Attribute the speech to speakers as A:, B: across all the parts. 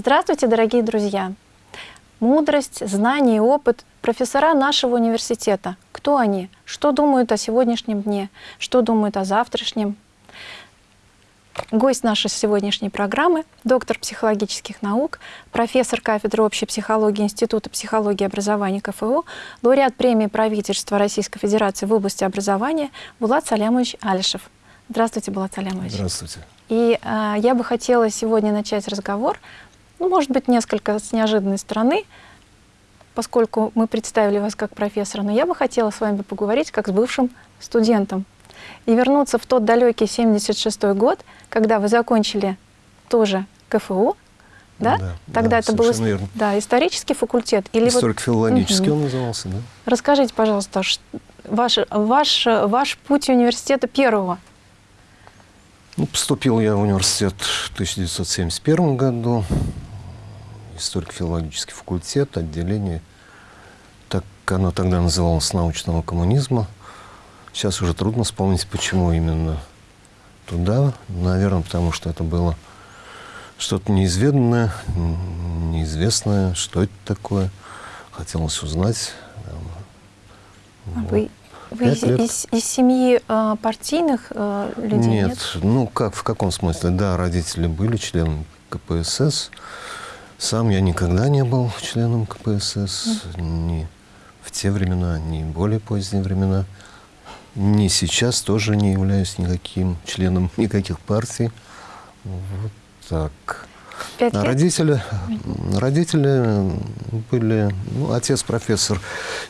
A: Здравствуйте, дорогие друзья! Мудрость, знание и опыт профессора нашего университета. Кто они? Что думают о сегодняшнем дне? Что думают о завтрашнем? Гость нашей сегодняшней программы – доктор психологических наук, профессор кафедры общей психологии Института психологии и образования КФУ, лауреат премии правительства Российской Федерации в области образования Булат Салямович Алишев. Здравствуйте, Булат Салямович.
B: Здравствуйте.
A: И э, я бы хотела сегодня начать разговор, ну, может быть, несколько с неожиданной стороны, поскольку мы представили вас как профессора, но я бы хотела с вами поговорить как с бывшим студентом и вернуться в тот далекий 76 год, когда вы закончили тоже КФУ, да?
B: да
A: Тогда
B: да,
A: это был
B: верно.
A: да, исторический факультет. Или
B: Историко-филологический
A: вот...
B: он назывался, да.
A: Расскажите, пожалуйста, ваш, ваш, ваш путь университета первого.
B: Ну, поступил я в университет в 1971 году, историко-филологический факультет, отделение, так оно тогда называлось научного коммунизма. Сейчас уже трудно вспомнить, почему именно туда. Наверное, потому что это было что-то неизведанное, неизвестное, что это такое. Хотелось узнать.
A: А вы, вы из, из, из семьи э, партийных э, людей?
B: Нет,
A: нет,
B: ну как, в каком смысле? Да, родители были членами КПСС. Сам я никогда не был членом КПСС, ни в те времена, ни в более поздние времена. Ни сейчас тоже не являюсь никаким членом никаких партий. Вот так.
A: Пять
B: а
A: лет?
B: родители, родители были, ну, отец профессор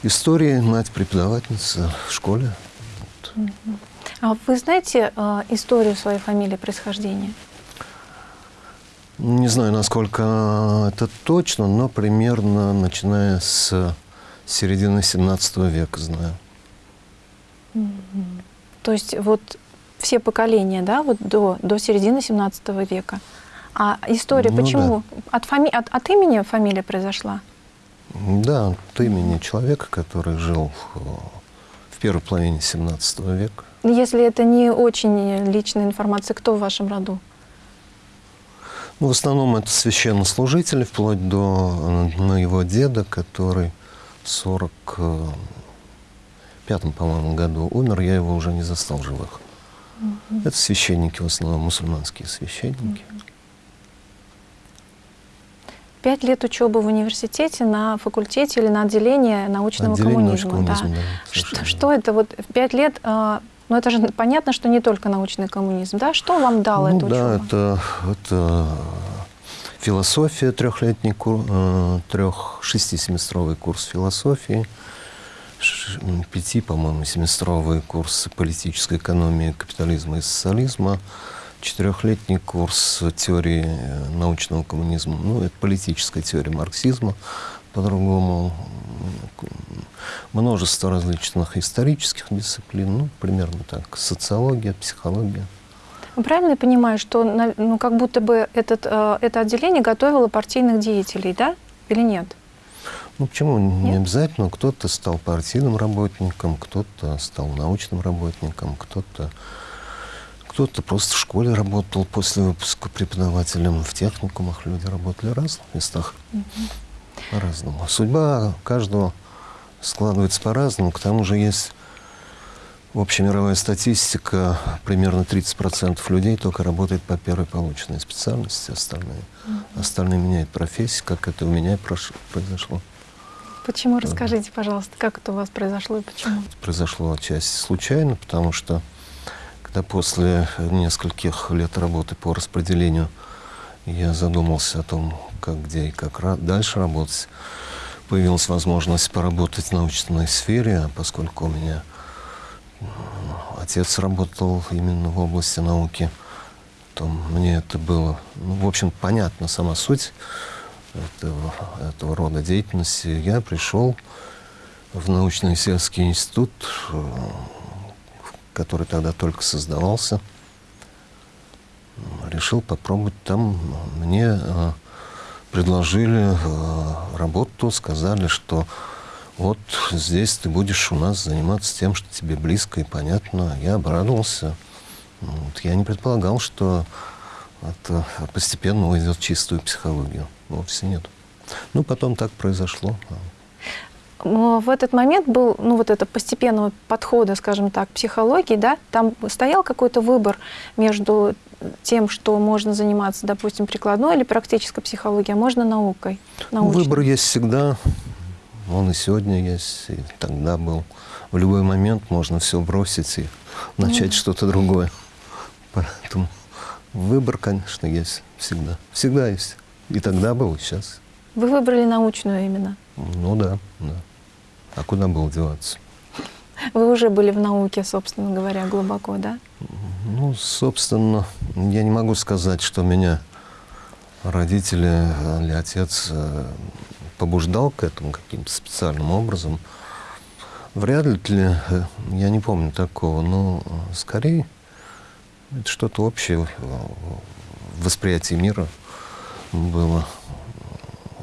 B: истории, мать преподавательница в школе.
A: А вы знаете э, историю своей фамилии, происхождения?
B: Не знаю, насколько это точно, но примерно начиная с середины 17 века знаю.
A: То есть вот все поколения, да, вот до, до середины 17 века. А история,
B: Ну
A: почему? От, фами... от, от имени фамилия произошла?
B: Да, от имени человека, который жил в, в первой половине 17 века.
A: Если это не очень личная информация, кто в вашем роду?
B: Ну, в основном это священнослужители, вплоть до э, моего деда, который в 45 по-моему, году умер, я его уже не застал живых.
A: Мгм.
B: Это священники, в основном мусульманские священники.
A: Пять лет учебы в университете на факультете или на отделении научного
B: Отделение
A: коммунизма.
B: научного коммунизма, да,
A: Что, что это вот пять лет? Э, ну это же понятно, что не только научный коммунизм, да? Что вам дала
B: Ну
A: эта
B: да,
A: учеба?
B: это, это философия, трехлетний курс, трех, шестисеместровый курс философии, пяти, по-моему, семестровый курс политической экономии, капитализма и социализма, четырехлетний курс теории э, научного коммунизма, ну, это политическая теория марксизма, по-другому, множество различных исторических дисциплин, ну, примерно так, социология, психология.
A: Правильно я понимаю, что ну, как будто бы этот, э, это отделение готовило партийных деятелей, да? Или нет?
B: Ну почему? Не
A: Нет?
B: обязательно. Кто-то стал партийным работником, кто-то стал научным работником, кто-то кто-то просто в школе работал после выпуска преподавателем. В техникумах люди работали в разных местах. По-разному. Судьба каждого складывается по-разному. К тому же есть общемировая статистика. Примерно 30% людей только работает по первой полученной специальности. Остальные, остальные меняют профессию, как это у меня произошло.
A: Почему? Расскажите, пожалуйста, как это у вас произошло и почему?
B: произошло отчасти случайно, потому что когда после нескольких лет работы по распределению я задумался о том, как, где и как дальше работать, появилась возможность поработать в научной сфере, а поскольку у меня м, отец работал именно в области науки, то мне это было, ну, в общем, понятна сама суть этого, этого рода деятельности. Я пришел в научно-исследовательский институт, который тогда только создавался. Решил попробовать там. Мне э, предложили э, работу, сказали, что вот здесь ты будешь у нас заниматься тем, что тебе близко и понятно. Я обрадовался. Вот. Я не предполагал, что это постепенно уйдет в чистую психологию. вовсе нет. Ну, потом так произошло.
A: В этот момент был, ну, вот это постепенного подхода, скажем так, психологии, да, там стоял какой-то выбор между тем, что можно заниматься, допустим, прикладной или практической психологией, а можно наукой?
B: Научной. Выбор есть всегда, он и сегодня есть, и тогда был. В любой момент можно все бросить и начать mm. что-то другое. Поэтому выбор, конечно, есть всегда. Всегда есть. И тогда был, и сейчас.
A: Вы выбрали научную именно?
B: Ну да, да. А куда было деваться?
A: Вы уже были в науке, собственно говоря, глубоко, да?
B: Ну, собственно, я не могу сказать, что меня родители или отец э, побуждал к этому каким-то специальным образом. Вряд ли, э, я не помню такого, но скорее это что-то общее в восприятии мира было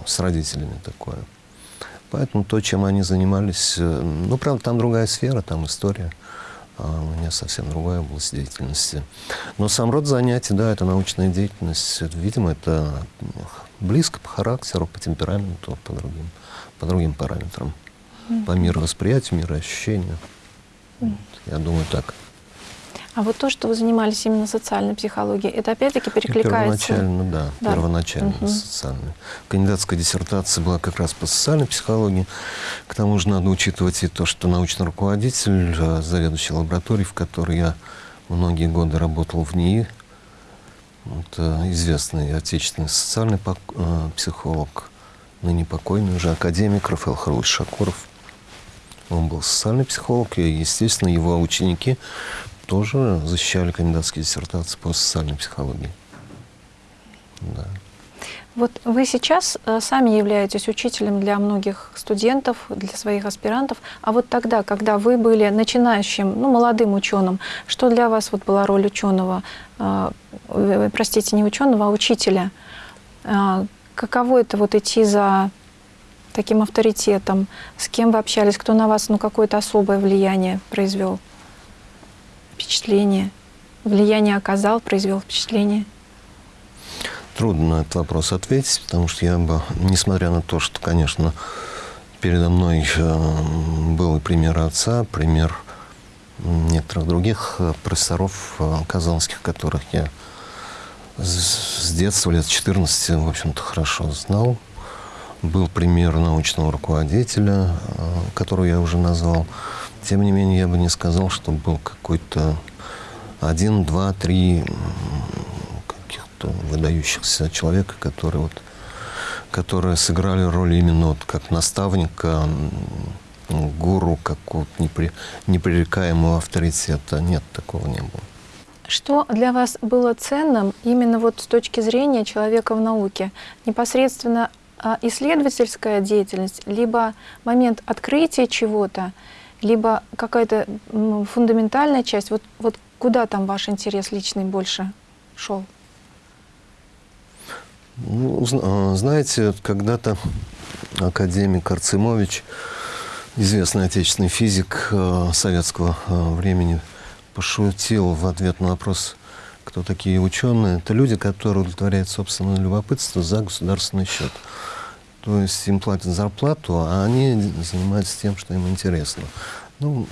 B: с родителями такое. Поэтому то, чем они занимались, э, ну, правда, там другая сфера, там история, а у меня совсем другая область деятельности. Но сам род занятий, да, это научная деятельность, видимо, это близко по характеру, по темпераменту, по другим, по другим параметрам, по мировосприятию, мироощущению. Mm-hmm. Я думаю, так.
A: А вот то, что вы занимались именно социальной психологией, это опять-таки перекликается?
B: Первоначально, да, да. первоначально угу. социальной. Кандидатская диссертация была как раз по социальной психологии. К тому же надо учитывать и то, что научный руководитель, э, заведующий лабораторией, в которой я многие годы работал в НИИ, это известный отечественный социальный э, психолог, ныне покойный уже академик Рафаэл Харлович Шакуров. Он был социальный психолог, и, естественно, его ученики тоже защищали кандидатские диссертации по социальной психологии.
A: Да. Вот вы сейчас э, сами являетесь учителем для многих студентов, для своих аспирантов. А вот тогда, когда вы были начинающим, ну, молодым ученым, что для вас вот была роль ученого, э, э, простите, не ученого, а учителя? Каково это вот идти за таким авторитетом? С кем вы общались? Кто на вас ну, какое-то особое влияние произвел? Впечатление? Влияние оказал, произвел впечатление?
B: Трудно на этот вопрос ответить, потому что я бы, несмотря на то, что, конечно, передо мной э, был и пример отца, пример некоторых других э, профессоров э, казанских, которых я с детства, лет 14, в общем-то, хорошо знал. Был пример научного руководителя, которого я уже назвал. Тем не менее, я бы не сказал, что был какой-то один, два, три каких-то выдающихся человека, которые вот которые сыграли роль именно вот как наставника, гуру, как вот непри, непререкаемого авторитета. Нет, такого не было.
A: Что для вас было ценным именно вот с точки зрения человека в науке? Непосредственно а, исследовательская деятельность, либо момент открытия чего-то, либо какая-то фундаментальная часть, вот, вот куда там ваш интерес личный больше шел?
B: Ну, а, знаете, когда-то академик Арцимович, известный отечественный физик а, советского а, времени, пошутил в ответ на вопрос, кто такие ученые. Это люди, которые удовлетворяют собственное любопытство за государственный счет. То есть им платят зарплату, а они занимаются тем, что им интересно. Ну,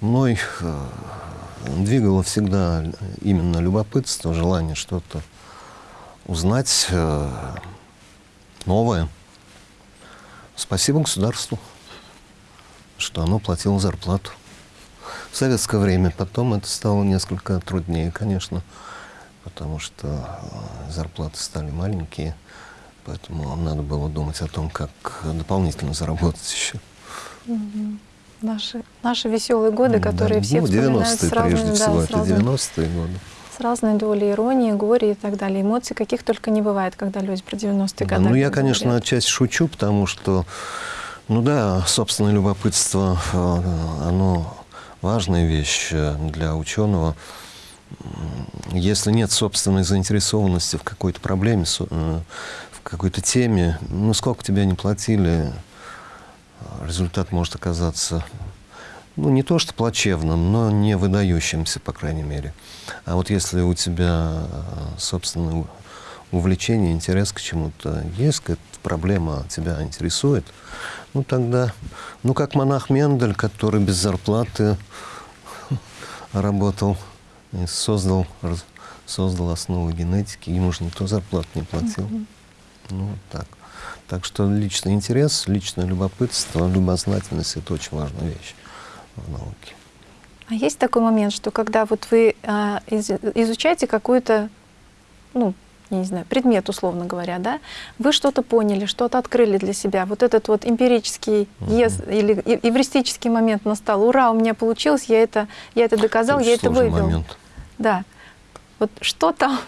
B: мной э, двигало всегда именно любопытство, желание что-то узнать э, новое. Спасибо государству, что оно платило зарплату. В советское время потом это стало несколько труднее, конечно, потому что э, зарплаты стали маленькие. Поэтому надо было думать о том, как дополнительно заработать еще.
A: Угу. Наши, наши веселые годы, которые да, все ну, вспоминают с разными,
B: прежде всего, да, это 90-е годы.
A: С разной долей иронии, горя и так далее. Эмоций каких только не бывает, когда люди про 90-е
B: да,
A: годы.
B: Ну, я, конечно, говорят. отчасти шучу, потому что, ну да, собственное любопытство, э, оно важная вещь э, для ученого. Если нет собственной заинтересованности в какой-то проблеме, э, какой-то теме, ну, сколько тебя не платили, результат может оказаться, ну, не то что плачевным, но не выдающимся, по крайней мере. А вот если у тебя собственное увлечение, интерес к чему-то есть, какая-то проблема тебя интересует, ну тогда, ну как монах Мендель, который без зарплаты работал и создал, создал основы генетики, ему же никто зарплат не платил. Mm -hmm. Ну, так. Так что личный интерес, личное любопытство, любознательность – это очень важная вещь в науке.
A: А есть такой момент, что когда вот вы э, из, изучаете какую-то, ну, я не знаю, предмет, условно говоря, да, вы что-то поняли, что-то открыли для себя, вот этот вот эмпирический угу. ес, или эвристический момент настал, ура, у меня получилось, я это, я это доказал, это я это вывел. Момент. Да. Вот что там,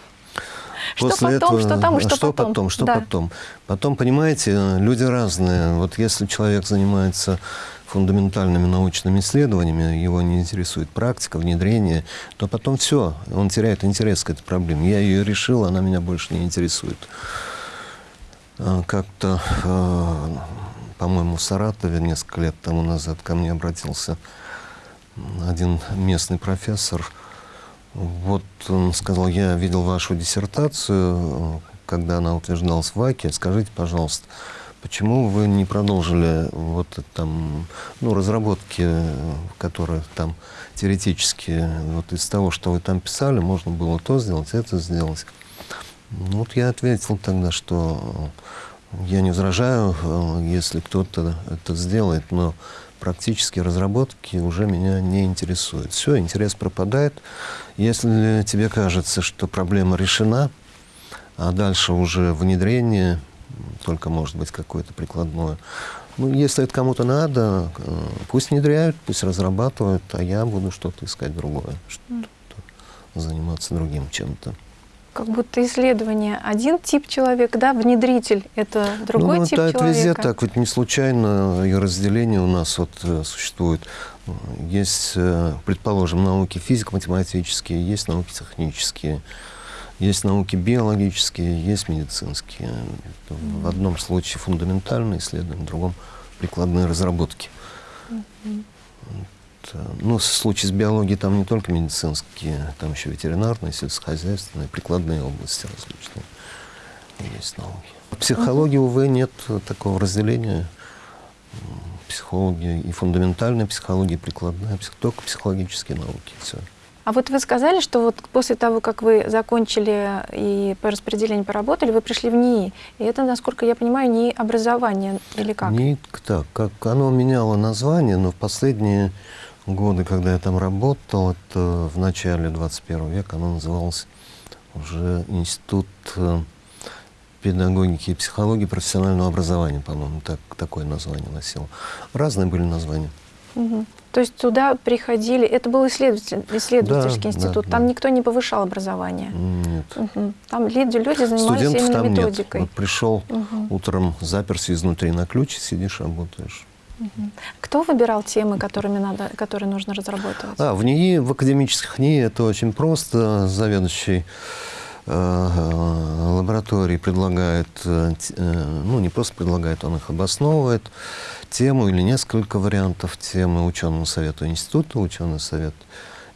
B: После что потом, этого, что там что, что потом. потом что да. потом? Потом, понимаете, люди разные. Вот если человек занимается фундаментальными научными исследованиями, его не интересует практика, внедрение, то потом все, он теряет интерес к этой проблеме. Я ее решил, она меня больше не интересует. А, как-то, а, по-моему, в Саратове несколько лет тому назад ко мне обратился один местный профессор. Вот он сказал, я видел вашу диссертацию, когда она утверждалась в ВАКе. Скажите, пожалуйста, Почему вы не продолжили вот там, ну, разработки, которые там теоретически, вот из того, что вы там писали, можно было то сделать, это сделать. Вот я ответил тогда, что я не возражаю, если кто-то это сделает, но практические разработки уже меня не интересуют. Все, интерес пропадает. Если тебе кажется, что проблема решена, а дальше уже внедрение, только может быть какое-то прикладное. Ну, если это кому-то надо, э, пусть внедряют, пусть разрабатывают, а я буду что-то искать другое, что-то заниматься другим чем-то.
A: Как будто исследование один тип человека, да, внедритель это другой ну, тип это, человека.
B: Это везде так, ведь не случайно и разделение у нас вот э, существует. Есть, э, предположим, науки физико-математические, есть науки технические. Есть науки биологические, есть медицинские. В одном случае фундаментальные исследования, в другом прикладные разработки. Ну, в случае с биологией там не только медицинские, там еще ветеринарные, сельскохозяйственные, прикладные области различные. Есть науки. В психологии, увы, нет такого разделения. Психология и фундаментальная психология, и прикладная, только психологические науки. Все.
A: А вот вы сказали, что вот после того, как вы закончили и по распределению поработали, вы пришли в НИИ. И это, насколько я понимаю, НИИ образование или как?
B: НИИ, так, как оно меняло название, но в последние годы, когда я там работал, это в начале 21 века, оно называлось уже Институт э, педагогики и психологии профессионального образования, по-моему, так, такое название носило. Разные были названия.
A: Угу. То есть туда приходили, это был исследователь, исследовательский да, институт, да, там да. никто не повышал образование?
B: Нет.
A: Угу. Там люди, люди занимались Студентов именно там методикой?
B: Нет. Вот пришел угу. утром, заперся изнутри на ключ, сидишь, работаешь.
A: Кто выбирал темы, которыми надо, которые нужно разрабатывать?
B: А, в НИИ, в академических НИИ это очень просто. Заведующий э, лаборатории предлагает, э, ну не просто предлагает, он их обосновывает тему или несколько вариантов темы ученому совету института. Ученый совет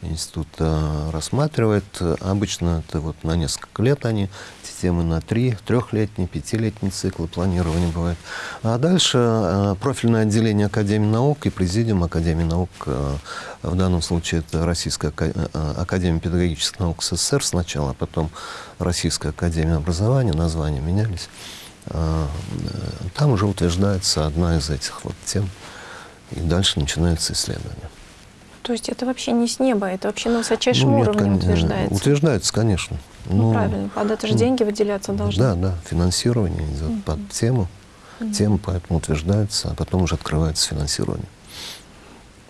B: института рассматривает. Обычно это вот на несколько лет они, эти темы на три, трехлетние, пятилетние циклы планирования бывает. А дальше э, профильное отделение Академии наук и президиум Академии наук, э, в данном случае это Российская э, Академия педагогических наук СССР сначала, а потом Российская Академия образования, названия менялись. А, там уже утверждается одна из этих вот тем, и дальше начинается исследование.
A: То есть это вообще не с неба, это вообще на высочайшем ну, нет, уровне кон... утверждается?
B: Утверждается, конечно.
A: Ну, ну правильно, под это же ну, деньги выделяться должны.
B: Да, да, финансирование идет mm -hmm. под тему, mm -hmm. тема поэтому утверждается, а потом уже открывается финансирование.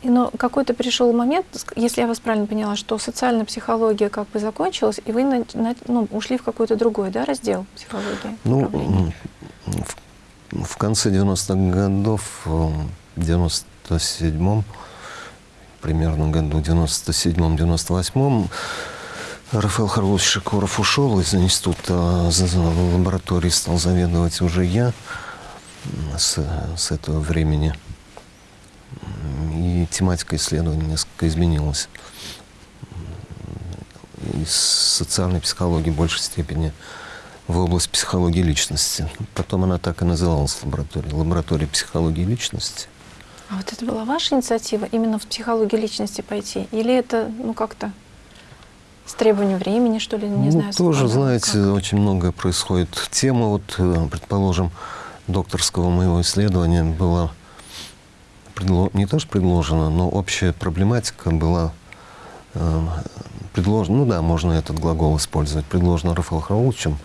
A: Но какой-то пришел момент, если я вас правильно поняла, что социальная психология как бы закончилась, и вы на, на, ну, ушли в какой-то другой да, раздел психологии?
B: Ну, в, в конце 90-х годов, в 97-м, примерно году 97-98-м, Рафаэл Харлович Шикоров ушел из института лаборатории, стал заведовать уже я с, с этого времени и тематика исследования несколько изменилась. Из социальной психологии в большей степени в область психологии личности. Потом она так и называлась лабораторией. Лаборатория психологии личности.
A: А вот это была ваша инициатива именно в психологию личности пойти? Или это, ну, как-то с требованием времени, что ли, не
B: ну,
A: знаю?
B: Тоже,
A: совпадало?
B: знаете,
A: Как?
B: очень многое происходит. Тема, вот, э, предположим, докторского моего исследования была не то что предложена, но общая проблематика была э, предложена, ну да, можно этот глагол использовать, предложена Рафаэлом Харауловичем.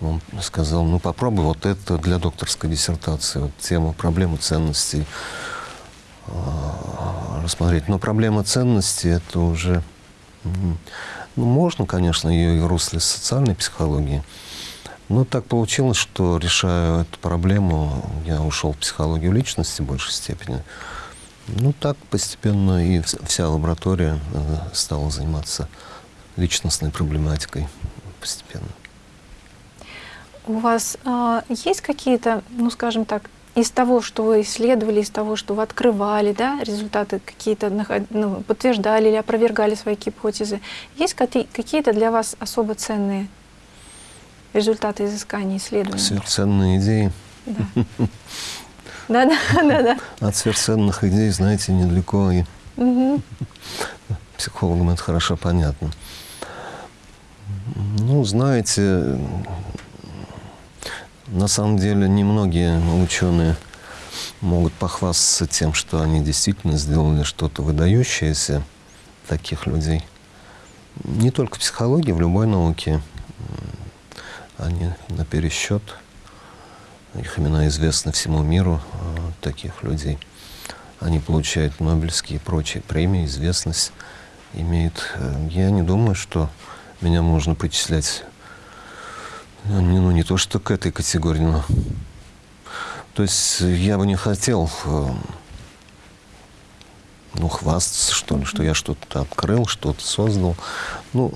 B: Он сказал, ну попробуй вот это для докторской диссертации, вот тему проблемы ценностей рассмотреть. Но проблема ценностей это уже, ну можно, конечно, ее и в русле социальной психологии, но так получилось, что решая эту проблему, я ушел в психологию личности в большей степени. Ну, так постепенно и вс- вся лаборатория э, стала заниматься личностной проблематикой постепенно.
A: У вас а, есть какие-то, ну, скажем так, из того, что вы исследовали, из того, что вы открывали, да, результаты какие-то ну, подтверждали или опровергали свои гипотезы, есть какие- какие-то для вас особо ценные результаты изысканий, исследований?
B: Сверхценные идеи.
A: Да. Да, да, да.
B: От сверхценных идей, знаете, недалеко и психологам это хорошо понятно. Ну, знаете, на самом деле немногие ученые могут похвастаться тем, что они действительно сделали что-то выдающееся таких людей. Не только в психологии, в любой науке. Они на пересчет. Их имена известны всему миру, э, таких людей. Они получают Нобелевские и прочие премии, известность имеют. Э, Я не думаю, что меня можно причислять, ну, не, ну, не то что к этой категории, но... То есть я бы не хотел, э, ну, хвастаться, что ли, что я что-то открыл, что-то создал. Ну,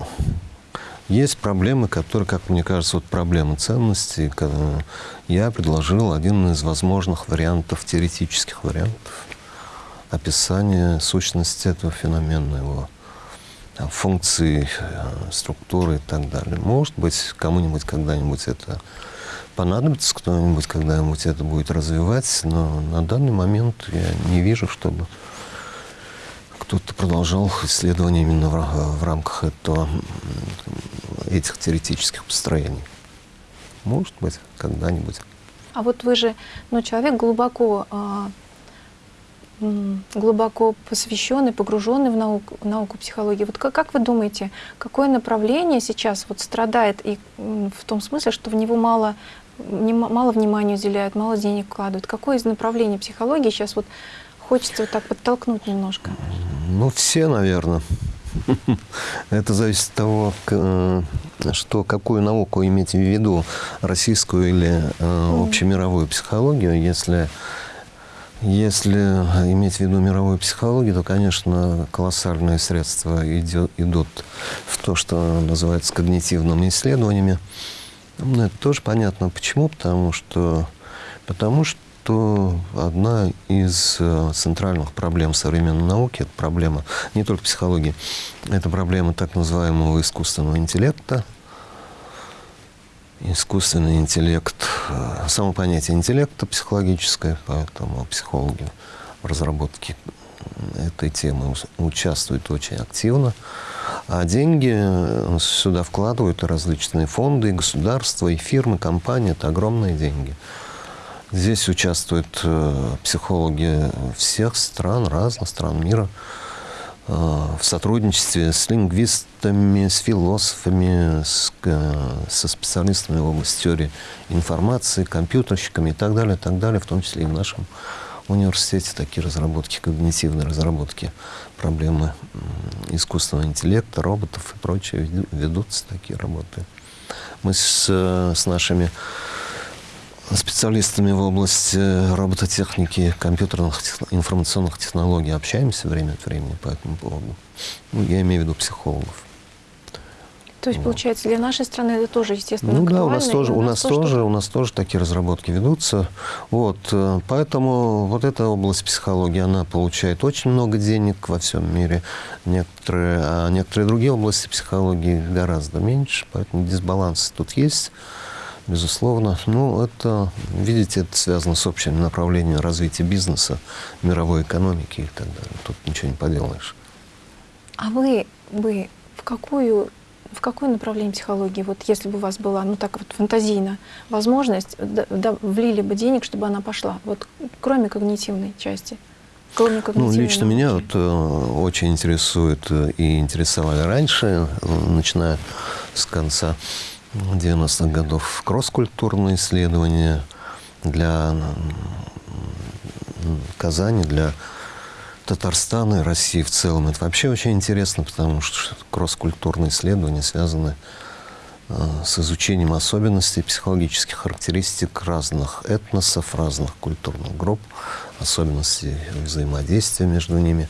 B: есть проблемы, которые, как мне кажется, вот проблемы ценностей. Я предложил один из возможных вариантов, теоретических вариантов описания сущности этого феномена, его там, функции, э, структуры и так далее. Может быть, кому-нибудь когда-нибудь это понадобится, кто-нибудь когда-нибудь это будет развивать, но на данный момент я не вижу, чтобы кто-то продолжал исследования именно в, в рамках этого, этих теоретических построений. Может быть, когда-нибудь.
A: А вот вы же, ну, человек глубоко, а, глубоко посвященный, погруженный в науку, в науку психологии. Вот как, как вы думаете, какое направление сейчас вот страдает и в том смысле, что в него мало, внима- мало внимания уделяют, мало денег вкладывают? Какое из направлений психологии сейчас вот хочется вот так подтолкнуть немножко?
B: Ну, все, наверное. Это зависит от того, э, что, какую науку иметь в виду, российскую или э, общемировую психологию. Если, если иметь в виду мировую психологию, то, конечно, колоссальные средства идут в то, что называется когнитивными исследованиями. Ну, это тоже понятно. Почему? Потому что, потому что одна из э, центральных проблем современной науки, это проблема не только психологии, это проблема так называемого искусственного интеллекта. Искусственный интеллект, э, само понятие интеллекта психологическое, поэтому психологи в разработке этой темы участвуют очень активно. А деньги э, сюда вкладывают различные фонды, и государства, и фирмы, компании. Это огромные деньги. Здесь участвуют э, психологи всех стран, разных стран мира, в сотрудничестве с лингвистами, с философами, с, э, со специалистами в области теории информации, компьютерщиками и так далее, так далее, в том числе и в нашем университете такие разработки, когнитивные разработки, проблемы искусственного интеллекта, роботов и прочее веду- ведутся такие работы. Мы с, э, с нашими специалистами в области робототехники, компьютерных информационных технологий общаемся время от времени по этому поводу. Ну, я имею в виду психологов.
A: То есть,
B: Вот.
A: получается, для нашей страны это тоже, естественно,
B: Ну да, у нас тоже, у нас
A: то, что-
B: тоже, у нас тоже такие разработки ведутся. Вот, э, поэтому вот эта область психологии, она получает очень много денег во всем мире. Некоторые, а некоторые другие области психологии гораздо меньше, поэтому дисбаланс тут есть. Безусловно. Ну, это, видите, это связано с общим направлением развития бизнеса, мировой экономики и так далее. Тут ничего не поделаешь.
A: А вы бы в какую в какое направление психологии, вот если бы у вас была, ну так вот фантазийно, возможность, да, да, влили бы денег, чтобы она пошла, вот кроме когнитивной части?
B: Кроме ну, лично науки. меня вот, э, очень интересует э, и интересовали раньше, э, начиная с конца 90-х годов, кросс-культурные исследования для Казани, для Татарстана и России в целом. Это вообще очень интересно, потому что кросс-культурные исследования связаны э, с изучением особенностей психологических характеристик разных этносов, разных культурных групп, особенностей взаимодействия между ними,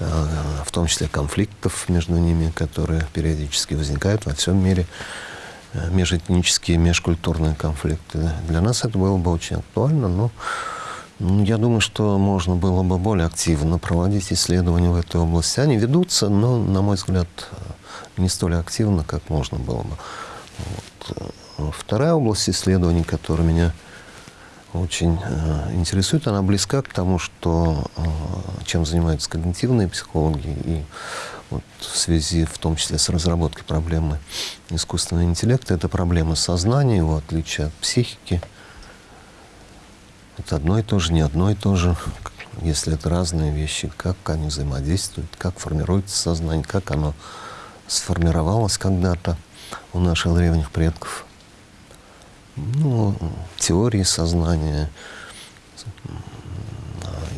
B: э, в том числе конфликтов между ними, которые периодически возникают во всем мире, межэтнические, межкультурные конфликты. Для нас это было бы очень актуально, но ну, я думаю, что можно было бы более активно проводить исследования в этой области. Они ведутся, но, на мой взгляд, не столь активно, как можно было бы. Вот. Вторая область исследований, которая меня очень э, интересует, она близка к тому, что, э, чем занимаются когнитивные психологи, и вот в связи в том числе с разработкой проблемы искусственного интеллекта, это проблема сознания, его отличие от психики – это одно и то же, не одно и то же. Если это разные вещи, как они взаимодействуют, как формируется сознание, как оно сформировалось когда-то у наших древних предков. Ну, теории сознания,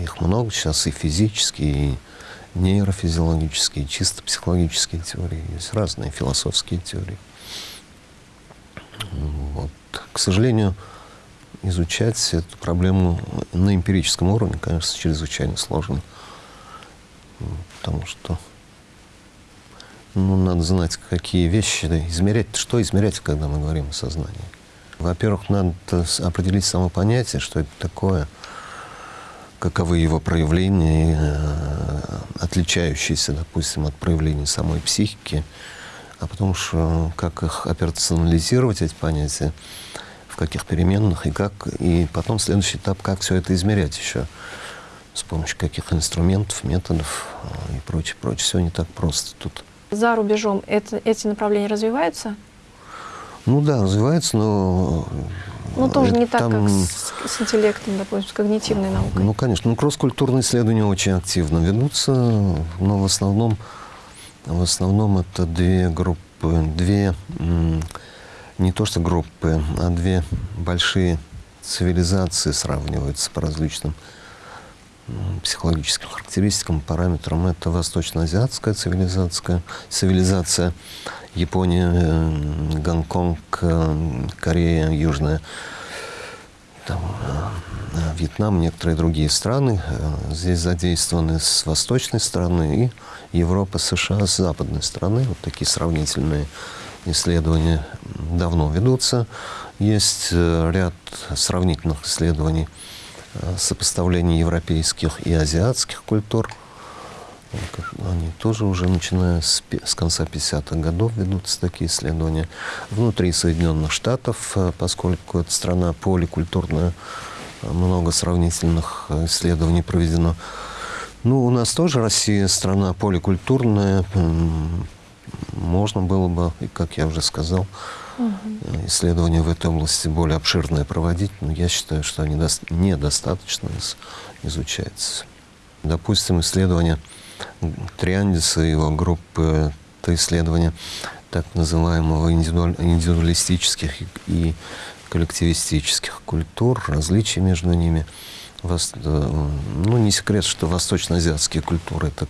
B: их много сейчас и физические, и нейрофизиологические, и чисто психологические теории. Есть разные философские теории. Вот. К сожалению, изучать эту проблему на эмпирическом уровне, конечно, чрезвычайно сложно. Потому что ну, надо знать, какие вещи измерять. Что измерять, когда мы говорим о сознании? Во-первых, надо определить само понятие, что это такое, каковы его проявления, э, отличающиеся, допустим, от проявлений самой психики, а потом что, как их операционализировать, эти понятия, в каких переменных и как. И потом следующий этап, как все это измерять еще. С помощью каких инструментов, методов а, и прочее, прочее. Все не так просто тут.
A: За рубежом это, эти направления развиваются?
B: Ну да, развиваются, но...
A: Ну тоже не так, как с, с интеллектом, допустим, с когнитивной наукой.
B: Ну, конечно. Ну, кросс-культурные исследования очень активно ведутся, но в основном, в основном это две группы, две не то что группы, а две большие цивилизации сравниваются по различным психологическим характеристикам, параметрам. Это восточно-азиатская цивилизация, цивилизация Япония, э, Гонконг, э, Корея, Южная, там, э, Вьетнам, некоторые другие страны. Здесь задействованы с восточной стороны и Европа, США с западной стороны. Вот такие сравнительные исследования давно ведутся. Есть ряд сравнительных исследований э, сопоставления европейских и азиатских культур. Они тоже уже начиная с, с конца 50-х годов ведутся такие исследования. Внутри Соединенных Штатов, э, поскольку это страна поликультурная, много сравнительных исследований проведено. Ну, у нас тоже Россия страна поликультурная, можно было бы, как я уже сказал, угу. исследования в этой области более обширные проводить, но я считаю, что они недостаточно изучаются. Допустим, исследование Триандиса и его группы, это исследование так называемого индивидуалистических и коллективистических культур, различий между ними. Э, ну, не секрет, что восточноазиатские культуры — это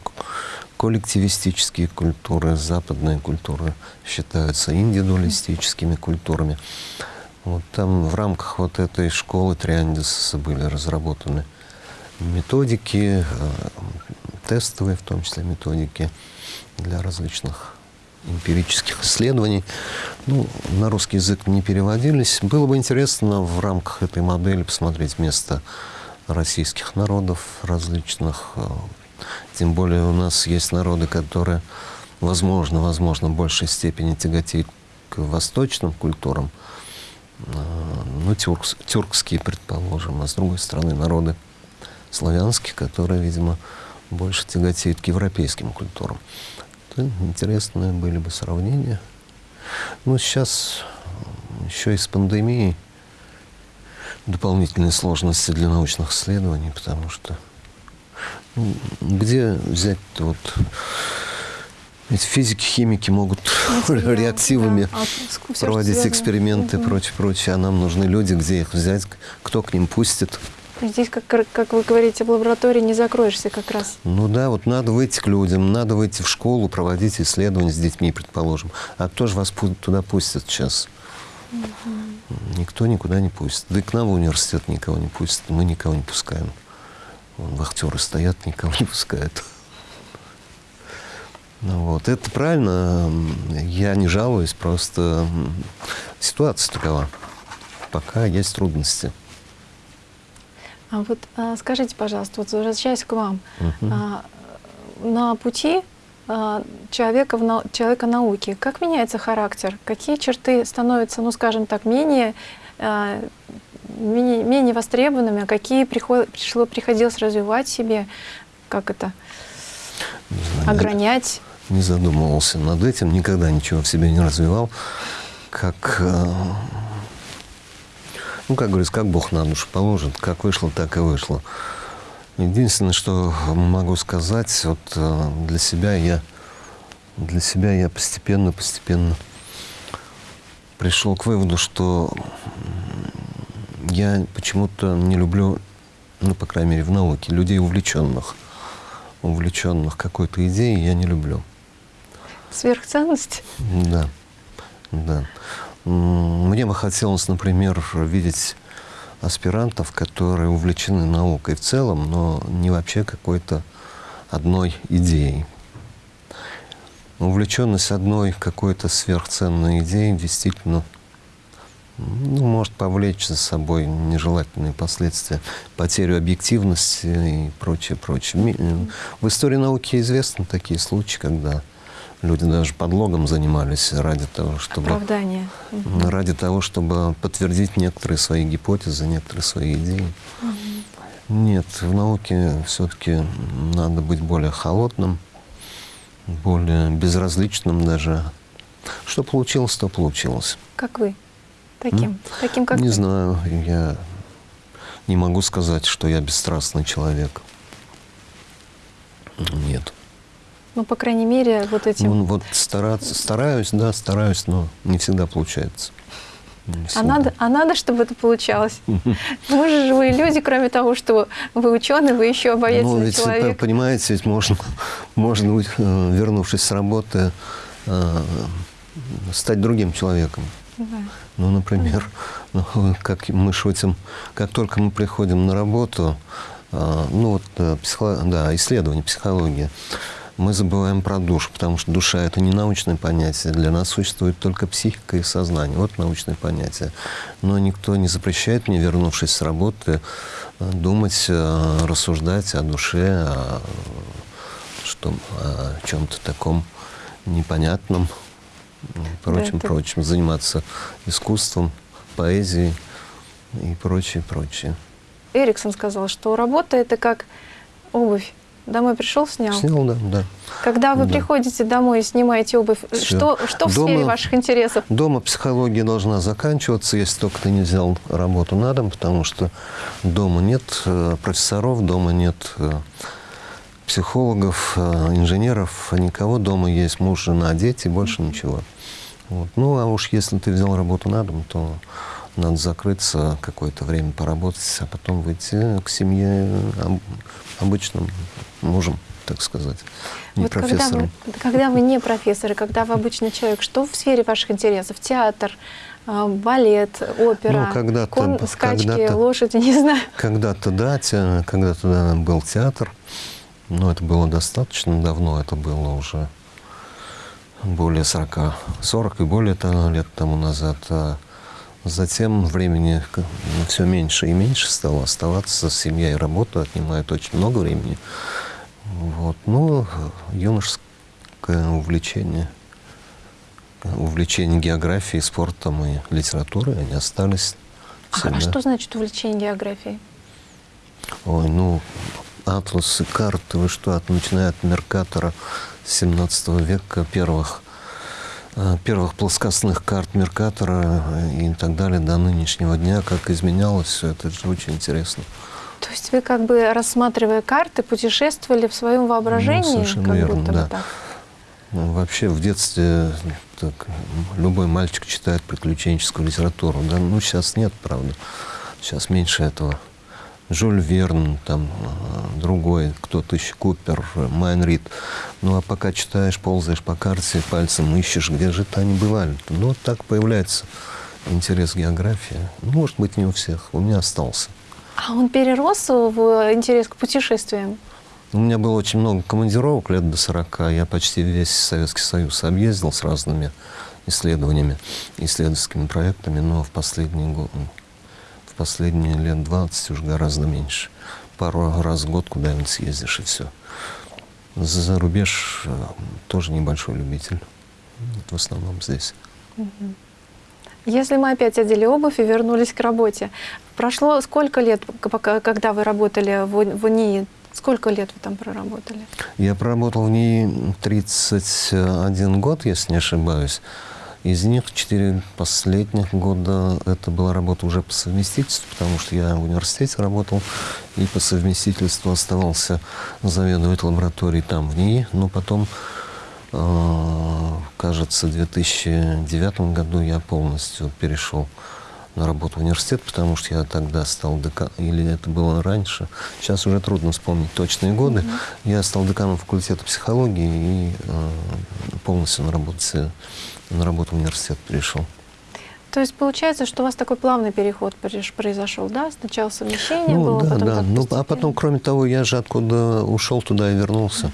B: коллективистические культуры, западные культуры считаются индивидуалистическими культурами. Вот там в рамках вот этой школы Триандиса были разработаны методики, э, тестовые в том числе методики для различных эмпирических исследований. Ну, на русский язык не переводились. Было бы интересно в рамках этой модели посмотреть место российских народов различных, э, тем более у нас есть народы, которые, возможно, возможно, в большей степени тяготеют к восточным культурам. ну, тюркс, тюркские, предположим, а с другой стороны народы славянские, которые, видимо, больше тяготеют к европейским культурам. Это интересные были бы сравнения. Ну, сейчас еще и с пандемией дополнительные сложности для научных исследований, потому что где взять вот ведь физики, химики могут реактивами да. а, проводить эксперименты угу. прочее, прочее. А нам нужны люди, где их взять, кто к ним пустит.
A: Здесь, как, как вы говорите, в лаборатории не закроешься как раз.
B: Ну да, вот надо выйти к людям, надо выйти в школу, проводить исследования с детьми, предположим. А кто же вас туда пустит сейчас? Угу. Никто никуда не пустит. Да и к нам в университет никого не пустит. Мы никого не пускаем. Вон, вахтеры стоят, никого не пускают. Ну, вот. Это правильно. Я не жалуюсь, просто ситуация такова. Пока есть трудности.
A: А вот а, скажите, пожалуйста, вот возвращаясь к вам, угу. а, на пути а, человека, в на, человека науки, как меняется характер? Какие черты становятся, ну, скажем так, менее, а, менее, менее востребованными, а какие приход, пришло, приходилось развивать себе? Как это? Знаю, огранять?
B: Не задумывался над этим, никогда ничего в себе не развивал. Как ну, как говорится, как Бог на душу положит, как вышло, так и вышло. Единственное, что могу сказать, вот э, для себя я, для себя я постепенно, постепенно пришел к выводу, что я почему-то не люблю, ну, по крайней мере, в науке, людей увлеченных. Увлеченных какой-то идеей я не люблю.
A: Сверхценность?
B: Да, да. Мне бы хотелось, например, видеть аспирантов, которые увлечены наукой в целом, но не вообще какой-то одной идеей. Увлеченность одной какой-то сверхценной идеей действительно ну, может повлечь за собой нежелательные последствия, потерю объективности и прочее, прочее. В истории науки известны такие случаи, когда Люди даже подлогом занимались ради того, чтобы...
A: Оправдание.
B: Ради того, чтобы подтвердить некоторые свои гипотезы, некоторые свои идеи. Угу. Нет, в науке все-таки надо быть более холодным, более безразличным даже. Что получилось, то получилось.
A: Как вы? Таким? М? Таким, как
B: Не
A: ты?
B: знаю, я не могу сказать, что я бесстрастный человек. Нет.
A: Ну, по крайней мере, вот этим...
B: Ну, вот стараться, стараюсь, да, стараюсь, но не всегда получается.
A: Не а надо, а надо, чтобы это получалось. Мы же живые люди, кроме того, что вы ученый, вы еще обаятельный
B: ну, ведь,
A: человек.
B: Понимаете, ведь можно, можно быть, э, вернувшись с работы, э, стать другим человеком. Да. Ну, например, ну, как мы шутим, как только мы приходим на работу, э, ну вот психо, да, исследование, психология, мы забываем про душу, потому что душа – это не научное понятие. Для нас существует только психика и сознание. Вот научное понятие. Но никто не запрещает мне, вернувшись с работы, думать, э, рассуждать о душе, о, о чем-то таком непонятном, прочим, да, прочим, заниматься искусством, поэзией и прочее, прочее.
A: Эриксон сказал, что работа – это как обувь. Домой пришел, снял?
B: Снял, да, да.
A: Когда вы да. приходите домой и снимаете обувь, что, что в дома, сфере ваших интересов?
B: Дома психология должна заканчиваться, если только ты не взял работу на дом, потому что дома нет э, профессоров, дома нет э, психологов, э, инженеров, никого. Дома есть муж, жена, дети, больше ничего. Вот. Ну, а уж если ты взял работу на дом, то надо закрыться, какое-то время поработать, а потом выйти к семье обычным мужем, так сказать, не вот профессором.
A: Когда вы, когда вы не профессор, когда вы обычный человек, что в сфере ваших интересов? Театр, а, балет, опера, ну, когда кон, скачки, когда лошади, не знаю.
B: Когда-то, да, когда-то да, был театр, но это было достаточно давно, это было уже более 40, 40 и более лет тому назад. А Затем времени все меньше и меньше стало оставаться. Семья и работа отнимают очень много времени. Вот. Ну, юношеское увлечение, увлечения географией, спортом и литературой, они остались
A: А,
B: всегда.
A: а что значит увлечение географией?
B: Ой, ну, атласы, карты, вы что, от, начиная от Меркатора 17 века, первых, э, первых плоскостных карт Меркатора и так далее, до нынешнего дня, как изменялось все это, это очень интересно.
A: То есть вы как бы рассматривая карты, путешествовали в своем воображении,
B: Ну, совершенно
A: как
B: верно,
A: будто
B: да.
A: так.
B: Ну, Вообще в детстве так, любой мальчик читает приключенческую литературу. Да? Ну, сейчас нет, правда. Сейчас меньше этого. Жюль Верн, там, э, другой, кто-то еще, Купер, Майн Рид. Ну, а пока читаешь, ползаешь по карте, пальцем ищешь, где же это они бывали. Ну, вот так появляется интерес к географии. Ну, может быть, не у всех. У меня остался.
A: А он перерос в интерес к путешествиям?
B: У меня было очень много командировок лет до 40. Я почти весь Советский Союз объездил с разными исследованиями, исследовательскими проектами, но в последние, го- в последние лет 20 уже гораздо меньше. Пару раз в год куда-нибудь съездишь и все. За рубеж э, тоже небольшой любитель. В основном здесь.
A: Если мы опять одели обувь и вернулись к работе, прошло сколько лет, когда вы работали в, УНИИ? Сколько лет вы там проработали?
B: Я проработал в ней 31 год, если не ошибаюсь. Из них 4 последних года это была работа уже по совместительству, потому что я в университете работал и по совместительству оставался заведовать лабораторией там, в ней. Но потом, э, кажется, в 2009 году я полностью перешел на работу в университет, потому что я тогда стал деканом, или это было раньше, сейчас уже трудно вспомнить точные годы. Я стал деканом факультета психологии и э, полностью на работе, на работу в университет перешел.
A: То есть получается, что у вас такой плавный переход произошел, да? Сначала совмещение было,
B: да,
A: потом
B: да. Ну, а потом, кроме того, я же откуда ушел, туда и вернулся.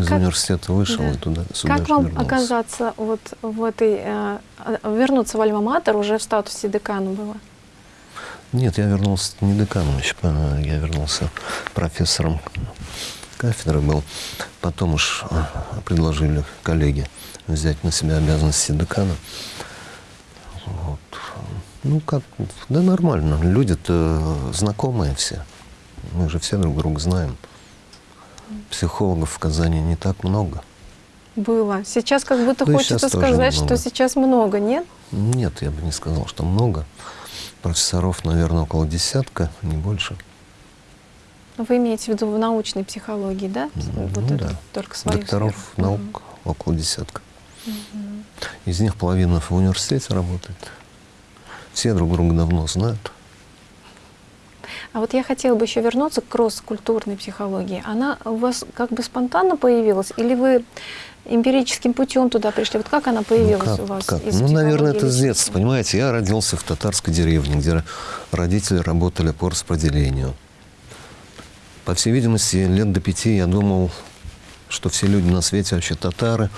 B: Из
A: Как-
B: университета вышел
A: да.
B: и туда, сюда
A: Как вам
B: вернулся.
A: оказаться вот в этой, э, э, вернуться в Альма-Матер уже в статусе декана было?
B: Нет, я вернулся не деканом еще, а я вернулся профессором кафедры был. Потом уж а, предложили коллеги взять на себя обязанности декана. Вот. Ну, как, да нормально. Люди-то знакомые все. Мы же все друг друга знаем. Психологов в Казани не так много.
A: Было. Сейчас как будто
B: Ну
A: хочется сказать, что
B: немного.
A: сейчас много, нет?
B: Нет, я бы не сказал, что много. Профессоров, наверное, около десятка, не больше.
A: Вы имеете в виду в научной психологии, да?
B: Ну
A: вот это
B: да.
A: только свою
B: Докторов
A: сферу.
B: наук около десятка. Из них половина в университете работает. Все друг друга давно знают.
A: А вот я хотела бы еще вернуться к кросс-культурной психологии. Она у вас как бы спонтанно появилась, или вы эмпирическим путем туда пришли? Вот как она появилась
B: ну, как,
A: у вас?
B: как? Ну, наверное, это с детства. Понимаете, я родился в татарской деревне, где родители работали по распределению. По всей видимости, лет до пяти я думал, что все люди на свете вообще татары,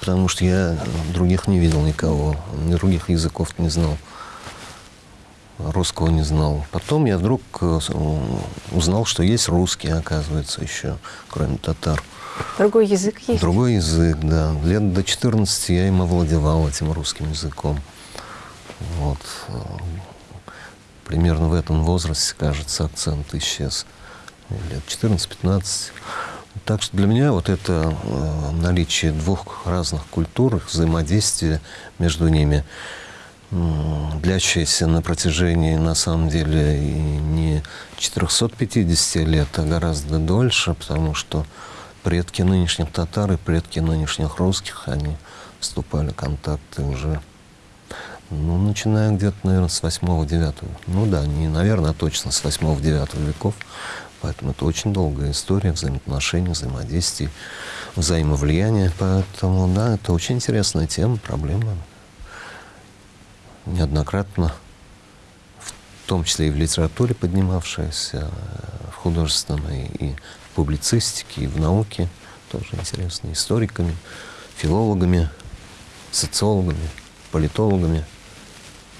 B: потому что я других не видел никого, ни других языков не знал, русского не знал. Потом я вдруг э, узнал, что есть русские, оказывается, еще, кроме татар.
A: Другой язык есть?
B: Другой язык, да. Лет до 14 я им овладевал этим русским языком. Вот. э, Примерно в этом возрасте, кажется, акцент исчез. Лет 14-15. Так что для меня вот это э, наличие двух разных культур, их взаимодействие между ними, м, длящееся на протяжении, на самом деле, не 450 лет, а гораздо дольше, потому что предки нынешних татар и предки нынешних русских, они вступали в контакты уже, ну, начиная где-то, наверное, с 8-9, ну да, не, наверное, а точно с 8-9 веков, поэтому это очень долгая история взаимоотношений, взаимодействий, взаимовлияния, поэтому, да, это очень интересная тема, проблема, неоднократно, в том числе и в литературе поднимавшаяся, в художественной и в публицистике, и в науке, тоже интересно, историками, филологами, социологами, политологами,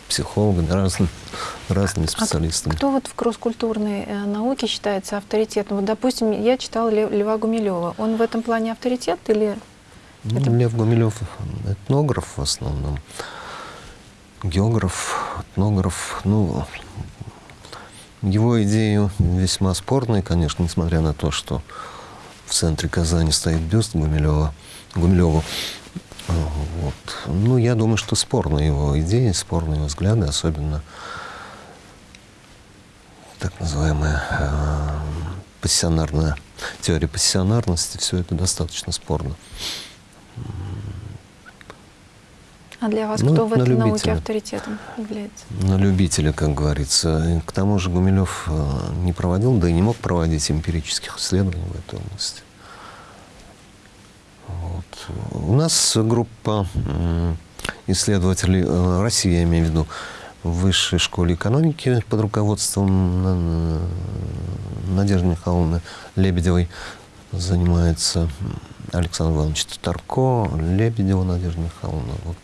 B: психологами, разными, разными
A: А
B: специалистами.
A: кто вот в кросс-культурной э, науке считается авторитетом? Вот, допустим, я читала Льва Гумилева. Он в этом плане авторитет или
B: Ну,
A: Это-
B: Лев Гумилев этнограф в основном, географ, этнограф. Ну, его идеи весьма спорные, конечно, несмотря на то, что в центре Казани стоит бюст Гумилева, Гумилеву. Вот. Ну, я думаю, что спорные его идеи, спорные его взгляды, особенно так называемая э, пассионарная теория пассионарности, все это достаточно спорно.
A: А для вас
B: Ну,
A: кто в этой науке
B: любителя.
A: авторитетом является?
B: На любителя, как говорится. К тому же Гумилев э, не проводил, да и не мог проводить эмпирических исследований в этой области. Вот. У нас группа исследователей э, России, я имею в виду, в Высшей школе экономики под руководством э, Надежды Михайловны Лебедевой занимается Александр Иванович Татарко, Лебедева Надежда Михайловна. Вот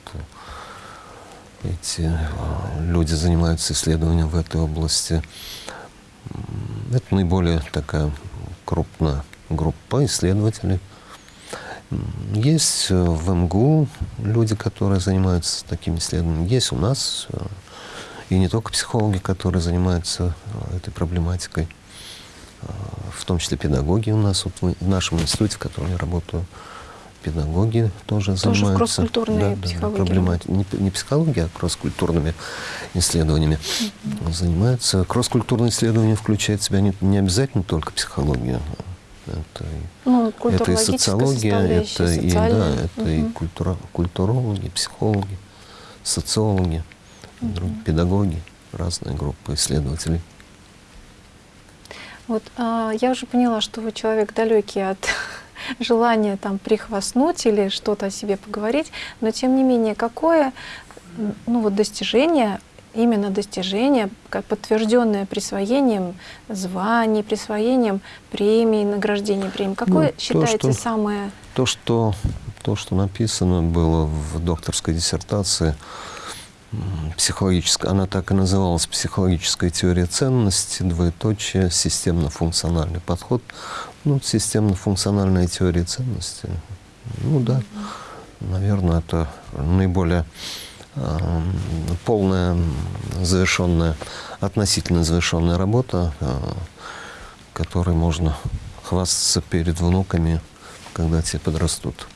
B: э, эти э, люди занимаются исследованием в этой области. Это наиболее такая крупная группа исследователей. Есть э, в МГУ люди, которые занимаются такими исследованиями. Есть у нас и не только психологи, которые занимаются этой проблематикой, в том числе педагоги у нас, вот в в нашем институте, в котором я работаю, педагоги тоже,
A: Тоже
B: занимаются.
A: кросс-культурной психологии
B: проблемати- Не, не психологией, а кросс-культурными исследованиями занимаются. Кросс-культурные исследования включают в себя не, не обязательно только психологию. Это и
A: Ну,
B: это и социология, это и, да, это и
A: Мгм.
B: культура, культурологи, психологи, социологи, друг- педагоги, разные группы исследователей.
A: Вот а, я уже поняла, что вы человек далекий от желания там прихвастнуть или что-то о себе поговорить, но тем не менее, какое ну, вот достижение, именно достижение, подтвержденное присвоением званий, присвоением премий, награждения премий, какое
B: Ну, то,
A: считаете
B: что-
A: самое
B: То, что, то, что написано было в докторской диссертации, психологическая, она так и называлась «Психологическая теория ценности», двоеточие, системно-функциональный подход. Ну, системно-функциональная теория ценности. Ну да, наверное, это наиболее эм, полная, завершенная, относительно завершенная работа, э, которой можно хвастаться перед внуками, когда те подрастут.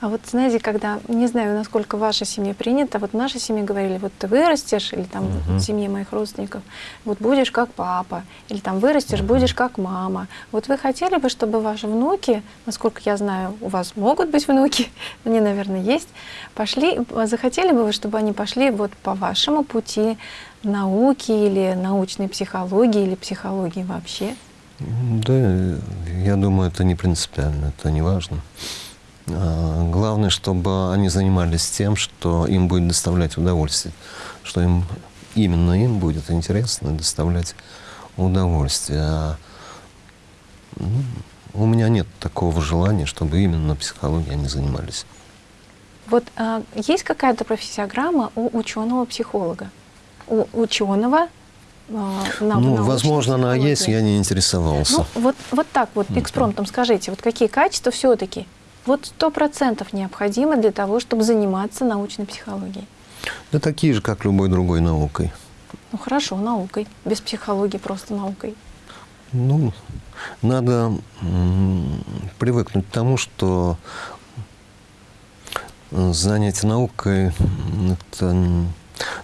A: А вот знаете, когда, не знаю, насколько в вашей семье принято, вот в нашей семье говорили, вот ты вырастешь, или там
B: Мгм.
A: в семье моих родственников, вот будешь как папа, или там вырастешь, будешь как мама. Вот вы хотели бы, чтобы ваши внуки, насколько я знаю, у вас могут быть внуки, они, наверное, есть, пошли, захотели бы вы, чтобы они пошли вот по вашему пути науки или научной психологии, или психологии вообще?
B: Да, я думаю, это не принципиально, это не важно. А, Главное, чтобы они занимались тем, что им будет доставлять удовольствие, что им именно им будет интересно доставлять удовольствие. А, ну, у меня нет такого желания, чтобы именно психологией они занимались.
A: Вот а, есть какая-то профессиограмма у ученого-психолога? У ученого а, на,
B: ну, возможно, она есть, я не интересовался.
A: Ну, вот, вот так вот, экспромтом скажите, вот какие качества все-таки вот сто процентов необходимы для того, чтобы заниматься научной психологией?
B: Да такие же, как любой другой наукой.
A: Ну хорошо, наукой, без психологии, просто наукой.
B: Ну, надо привыкнуть к тому, что э, занятие наукой, это, ну,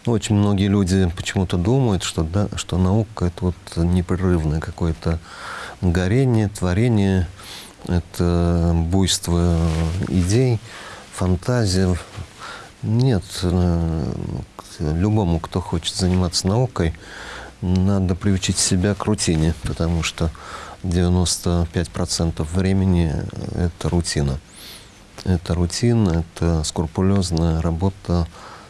B: очень многие люди почему-то думают, что, да, что наука это вот непрерывное какое-то горение, творение, это буйство идей, фантазия. Нет, э, любому, кто хочет заниматься наукой, надо приучить себя к рутине, потому что 95% времени это рутина. Это рутина, это скрупулезная работа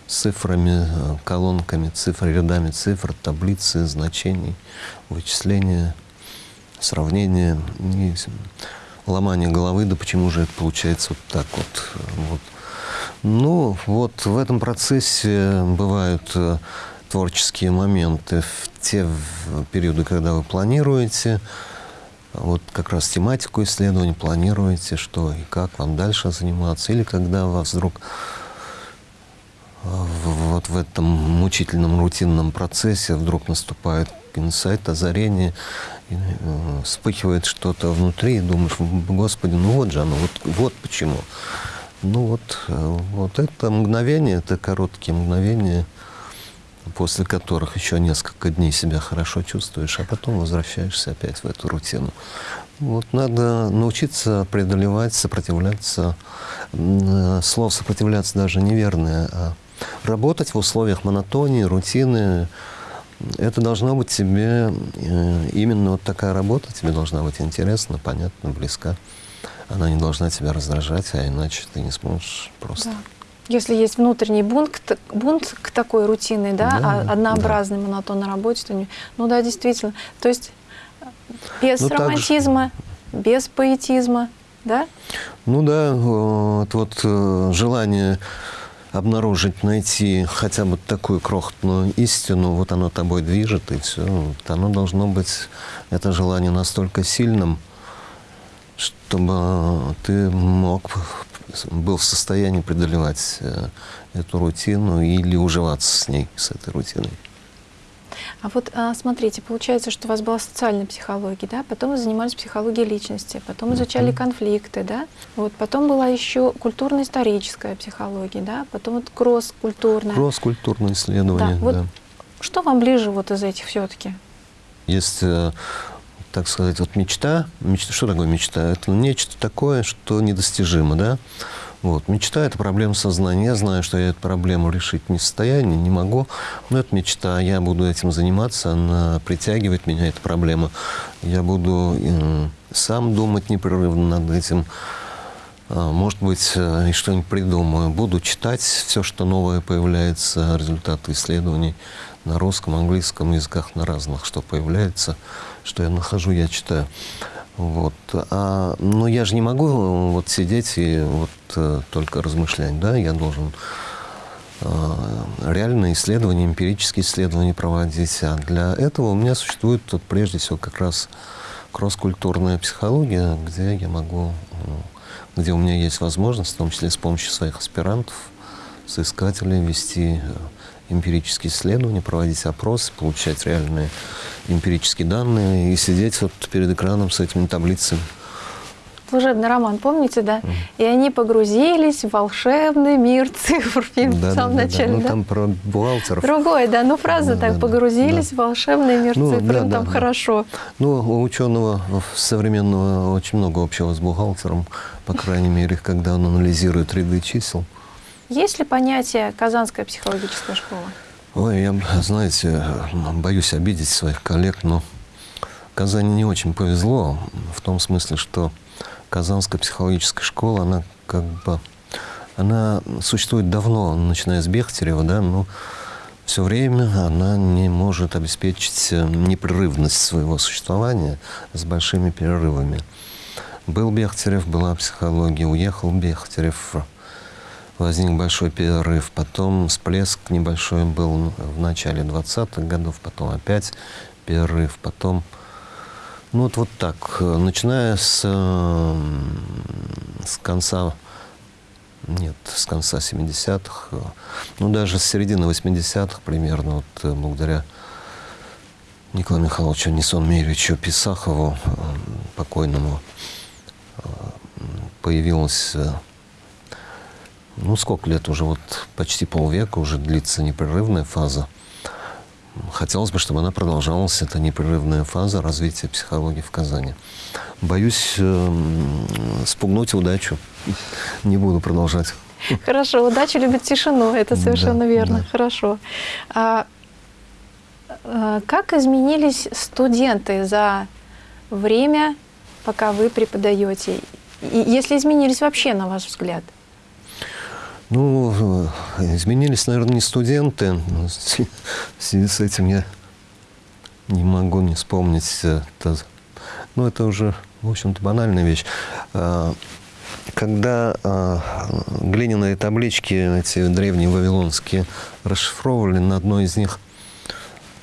B: с цифрами, колонками цифр, рядами цифр, таблицы, значений, вычисления, сравнения, и ломание головы, да почему же это получается вот так вот. вот. Ну, вот в этом процессе бывают э, творческие моменты в те периоды, когда вы планируете, вот как раз тематику исследования планируете, что и как вам дальше заниматься, или когда вас вдруг вот в этом мучительном рутинном процессе вдруг наступает инсайт, озарение, э, вспыхивает что-то внутри, и думаешь, Господи, ну вот же оно, вот, вот почему. Ну вот, э, вот это мгновение, это короткие мгновения, после которых еще несколько дней себя хорошо чувствуешь, а потом возвращаешься опять в эту рутину. Вот надо научиться преодолевать, сопротивляться. Э, слово «сопротивляться» даже неверное, а работать в условиях монотонии, рутины. Это должно быть тебе, э, именно вот такая работа тебе должна быть интересна, понятна, близка. Она не должна тебя раздражать, а иначе ты не сможешь просто... Да.
A: Если есть внутренний бунт, бунт к такой рутинной, да, да однообразной, да. монотонной работе, то не... ну да, действительно. То есть без ну, романтизма, также... без поэтизма, да?
B: Ну да, вот, вот э, желание обнаружить, найти хотя бы такую крохотную истину, вот оно тобой движет, и все. Вот оно должно быть, это желание настолько сильным, чтобы ты мог, был в состоянии преодолевать э, эту рутину или уживаться с ней, с этой рутиной.
A: А вот а, смотрите, получается, что у вас была социальная психология, да, потом вы занимались психологией личности, потом изучали конфликты, да, вот потом была еще культурно-историческая психология, да, потом вот кросс-культурная.
B: Кросс-культурное исследование, да. Вот да.
A: Что вам ближе вот из этих все-таки?
B: Есть э, так сказать, вот мечта, мечта, что такое мечта? Это нечто такое, что недостижимо, да? Вот. Мечта – это проблема сознания. Я знаю, что я эту проблему решить не в состоянии, не могу, но это мечта. Я буду этим заниматься, она притягивает меня, эта проблема. Я буду э, сам думать непрерывно над этим. А, может быть, э, и что-нибудь придумаю. Буду читать все, что новое появляется, результаты исследований на русском, английском языках, на разных, что появляется что я нахожу, я читаю. Вот. А, но я же не могу вот сидеть и вот э, только размышлять, да, я должен э, реальные исследования, эмпирические исследования проводить. А для этого у меня существует тут прежде всего как раз кросс-культурная психология, где я могу, где у меня есть возможность, в том числе с помощью своих аспирантов, соискателей, вести э, эмпирические исследования, проводить опросы, получать реальные эмпирические данные и сидеть вот перед экраном с этими таблицами.
A: Служебный роман, помните, да? Mm. И они погрузились в волшебный мир цифр, фильм да, в самом да, начале,
B: да? Ну,
A: да?
B: там про бухгалтеров.
A: Другой, да, ну фраза да, так, да, погрузились да. в волшебный мир ну, цифр, да, ну, там да, хорошо.
B: Ну, у ученого современного очень много общего с бухгалтером, по крайней мере, когда он анализирует ряды чисел.
A: Есть ли понятие «Казанская психологическая школа»?
B: Ой, я, знаете, боюсь обидеть своих коллег, но Казани не очень повезло в том смысле, что Казанская психологическая школа, она как бы, она существует давно, начиная с Бехтерева, да, но все время она не может обеспечить непрерывность своего существования с большими перерывами. Был Бехтерев, была психология, уехал Бехтерев, возник большой перерыв, потом всплеск небольшой был в начале 20-х годов, потом опять перерыв, потом... Ну вот, вот так, начиная с, с конца, нет, с конца 70-х, ну даже с середины 80-х примерно, вот благодаря Николаю Михайловичу Несон Мировичу Писахову, покойному, появилась ну, сколько лет уже, вот почти полвека уже длится непрерывная фаза. Хотелось бы, чтобы она продолжалась, эта непрерывная фаза развития психологии в Казани. Боюсь э, спугнуть удачу. Не буду продолжать.
A: Хорошо, удача любит тишину, это совершенно да, верно. Да. Хорошо. А, а, как изменились студенты за время, пока вы преподаете? И если изменились вообще, на ваш взгляд?
B: Ну, изменились, наверное, не студенты. В связи с этим я не могу не вспомнить. Это, ну, это уже, в общем-то, банальная вещь. А, когда а, глиняные таблички, эти древние вавилонские, расшифровывали, на одной из них,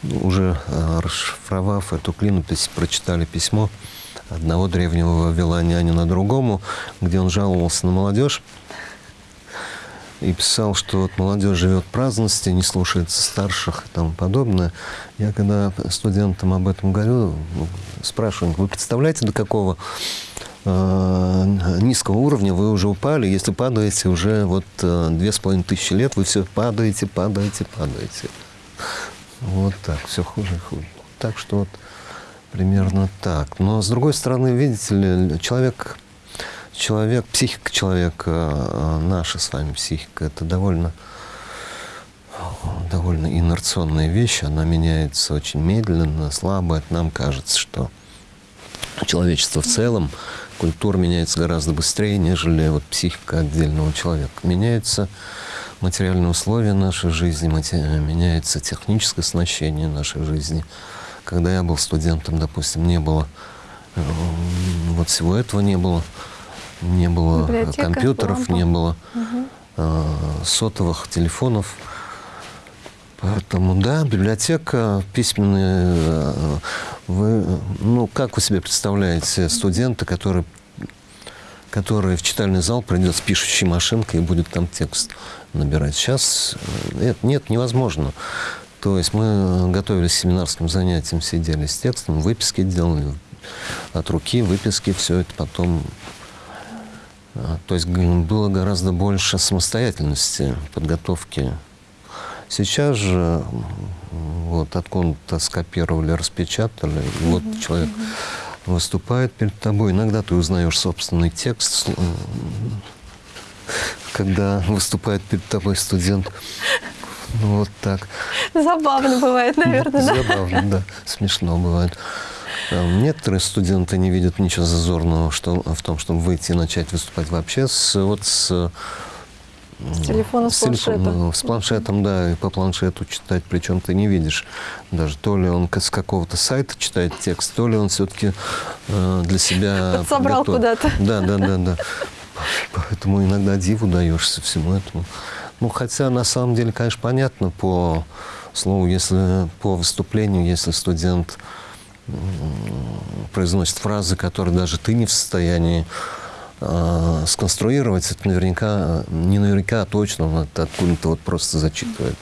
B: уже а, расшифровав эту клинопись, прочитали письмо одного древнего вавилонянина другому, где он жаловался на молодежь и писал, что вот молодежь живет в праздности, не слушается старших и тому подобное. Я когда студентам об этом говорю, спрашиваю, вы представляете, до какого э, низкого уровня вы уже упали, если падаете уже вот э, две с половиной тысячи лет, вы все падаете, падаете, падаете. Вот так, все хуже и хуже. Так что вот примерно так. Но с другой стороны, видите ли, человек, человек, психика человека, э, наша с вами психика, это довольно довольно инерционная вещь, она меняется очень медленно, слабо. Это нам кажется, что человечество в целом, культура меняется гораздо быстрее, нежели вот психика отдельного человека. Меняются материальные условия нашей жизни, меняется техническое оснащение нашей жизни. Когда я был студентом, допустим, не было э, вот всего этого не было, не было
A: Библиотека,
B: компьютеров,
A: лампа.
B: не было
A: Мгм.
B: э, сотовых телефонов. Поэтому, да, библиотека, письменные... э, Вы, ну, как вы себе представляете студента, который, который в читальный зал придет с пишущей машинкой и будет там текст набирать? Сейчас э, нет, нет, невозможно. То есть мы готовились к семинарским занятиям, сидели с текстом, выписки делали от руки, выписки, все это потом то есть было гораздо больше самостоятельности, подготовки. Сейчас же вот откуда-то скопировали, распечатали, и вот человек выступает перед тобой. Иногда ты узнаешь собственный текст, когда выступает перед тобой студент. Ну, вот так.
A: Забавно бывает, наверное, да?
B: Забавно, да. Смешно бывает. А Некоторые студенты не видят ничего зазорного что, в том, чтобы выйти и начать выступать вообще с, вот с,
A: С телефона, с
B: телефона,
A: планшета.
B: ну, с планшетом, да, и по планшету читать, причем ты не видишь даже то ли он с какого-то сайта читает текст, то ли он все-таки для себя
A: Подсобрал
B: подготовил.
A: куда-то.
B: Да, да, да, да. Поэтому иногда диву даешься всему этому. Ну, хотя на самом деле, конечно, понятно по слову, если по выступлению, если студент произносит фразы, которые даже ты не в состоянии а, сконструировать, это наверняка, не наверняка, а точно он это откуда-то вот просто зачитывает.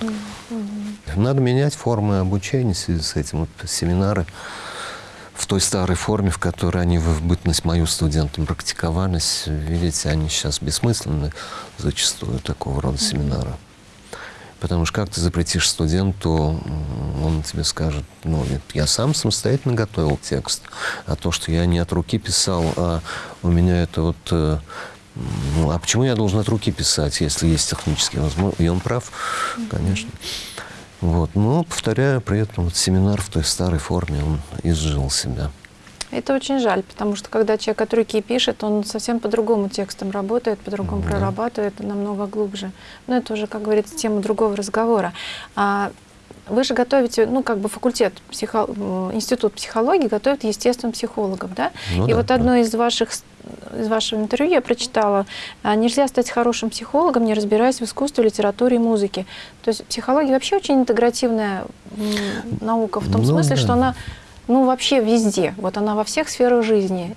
B: Надо менять формы обучения в связи с этим. Вот семинары в той старой форме, в которой они в бытность мою студентам практиковались, видите, они сейчас бессмысленны зачастую такого рода семинары. Потому что как ты запретишь студенту, он тебе скажет, ну, нет, я сам самостоятельно готовил текст, а то, что я не от руки писал, а у меня это вот... э, Ну, а почему я должен от руки писать, если есть технические возможности? И он прав, конечно. Вот. Но, повторяю, при этом вот семинар в той старой форме, он изжил себя.
A: Это очень жаль, потому что когда человек от руки пишет, он совсем по-другому текстом работает, по-другому
B: Да.
A: прорабатывает, намного глубже. Но это уже, как говорится, тема другого разговора. А вы же готовите, ну, как бы факультет, психо... м, институт психологии готовит естественным психологов, да?
B: Ну
A: И
B: да,
A: вот
B: да.
A: одно из ваших из вашего интервью я прочитала, а, нельзя стать хорошим психологом, не разбираясь в искусстве, литературе и музыке. То есть психология вообще очень интегративная наука в том
B: Ну
A: смысле,
B: да.
A: что она ну, вообще везде. Вот она во всех сферах жизни.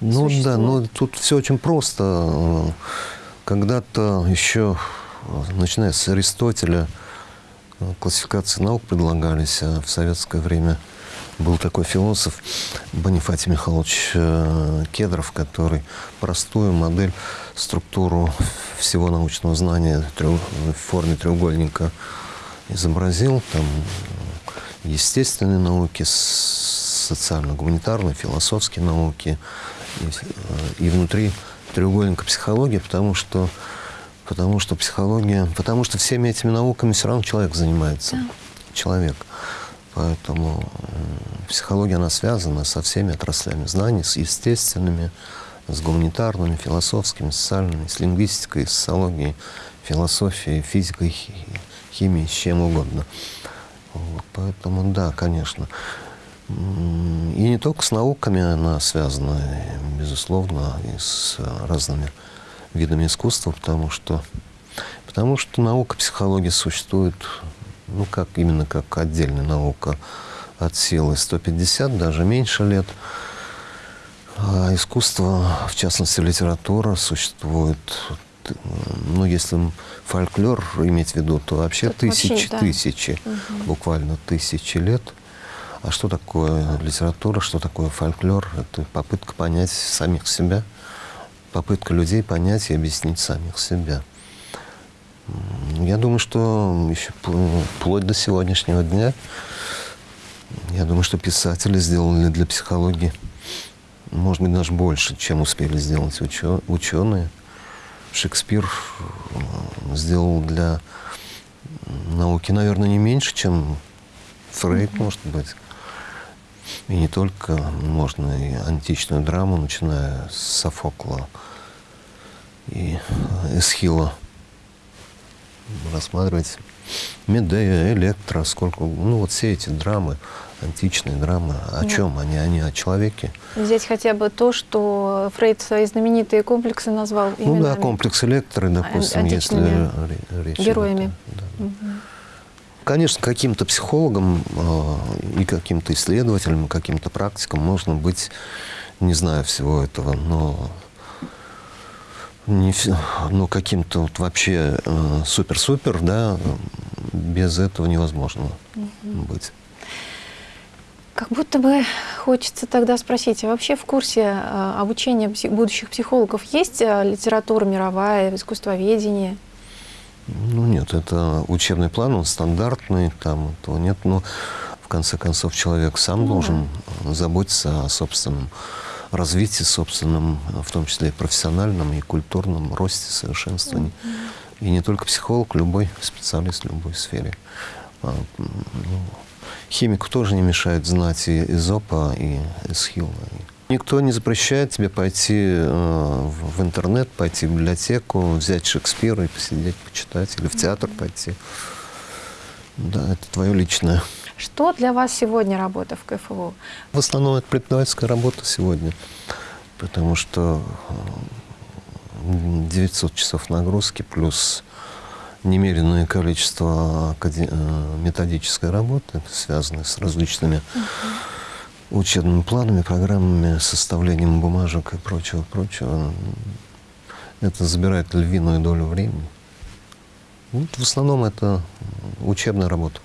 B: Ну да, но тут все очень просто. Когда-то еще, начиная с Аристотеля, классификации наук предлагались, а в советское время был такой философ Бонифатий Михайлович э, Кедров, который простую модель, структуру всего научного знания в форме треугольника изобразил. Там естественные науки, социально-гуманитарные, философские науки и, э, и внутри треугольника психология, потому что потому что психология, потому что всеми этими науками все равно человек занимается, человек. Поэтому м, психология, она связана со всеми отраслями знаний, с естественными, с гуманитарными, философскими, социальными, с лингвистикой, социологией, философией, физикой, хи- химией, с чем угодно. Вот, поэтому да, конечно. И не только с науками она связана, безусловно, и с разными видами искусства, потому что, потому что наука психологии существует, ну, как именно как отдельная наука от силы 150, даже меньше лет. А искусство, в частности литература, существует, ну, если фольклор иметь в виду, то вообще
A: Тут
B: тысячи,
A: вообще, да.
B: тысячи, буквально тысячи лет. А что такое литература, что такое фольклор? Это попытка понять самих себя, попытка людей понять и объяснить самих себя. Я думаю, что еще пл- вплоть до сегодняшнего дня, я думаю, что писатели сделали для психологии, может быть, даже больше, чем успели сделать ученые. Шекспир э, сделал для науки, наверное, не меньше, чем Фрейд, может быть. И не только, можно и античную драму, начиная с Софокла и Эсхила рассматривать. Медея, Электра, сколько, ну вот все эти драмы, античные драмы, о
A: Да.
B: чем они? Они о человеке.
A: Взять хотя бы то, что Фрейд свои знаменитые комплексы назвал
B: Ну да, комплекс Электры, допустим, если речь идет,
A: героями.
B: да. Конечно, каким-то психологом э, и каким-то исследователем, каким-то практиком можно быть, не знаю всего этого, но не но каким-то вот вообще э, супер-супер, да, без этого невозможно быть.
A: Как будто бы хочется тогда спросить, а вообще в курсе э, обучения будущих психологов есть э, литература мировая, искусствоведение?
B: Ну нет, это учебный план, он стандартный, там этого нет, но в конце концов человек сам
A: Ну да.
B: должен заботиться о собственном развитии, собственном, в том числе и профессиональном, и культурном росте, совершенствовании. И не только психолог, любой специалист в любой сфере. А, ну, химику тоже не мешает знать и Эзопа, и Эсхила. Никто не запрещает тебе пойти э, в интернет, пойти в библиотеку, взять Шекспира и посидеть, почитать, или в театр пойти. Да, это твое личное.
A: Что для вас сегодня работа в КФУ?
B: В основном это преподавательская работа сегодня, потому что э, 900 часов нагрузки плюс немеренное количество э, методической работы, связанной с различными учебными планами, программами, составлением бумажек и прочего, прочего. Это забирает львиную долю времени. Вот в основном это учебная работа.